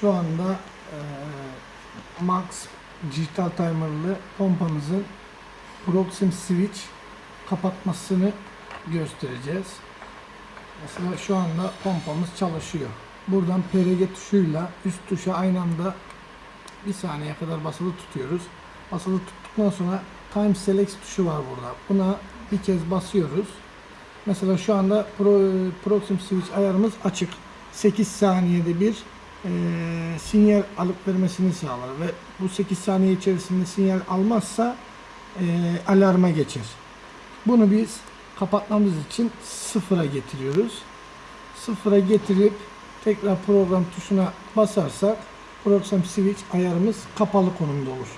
Şu anda e, Max dijital timerlı pompamızın Proxim Switch kapatmasını göstereceğiz. Mesela şu anda pompamız çalışıyor. Buradan PRG tuşuyla üst tuşa aynı anda bir saniye kadar basılı tutuyoruz. Basılı tuttuktan sonra Time Select tuşu var burada. Buna bir kez basıyoruz. Mesela şu anda Pro, Proxim Switch ayarımız açık. 8 saniyede bir eee, sinyal alıp vermesini sağlar ve bu 8 saniye içerisinde sinyal almazsa eee, alarma geçer. Bunu biz kapatmamız için sıfıra getiriyoruz. Sıfıra getirip tekrar program tuşuna basarsak Proxim Switch ayarımız kapalı konumda olur.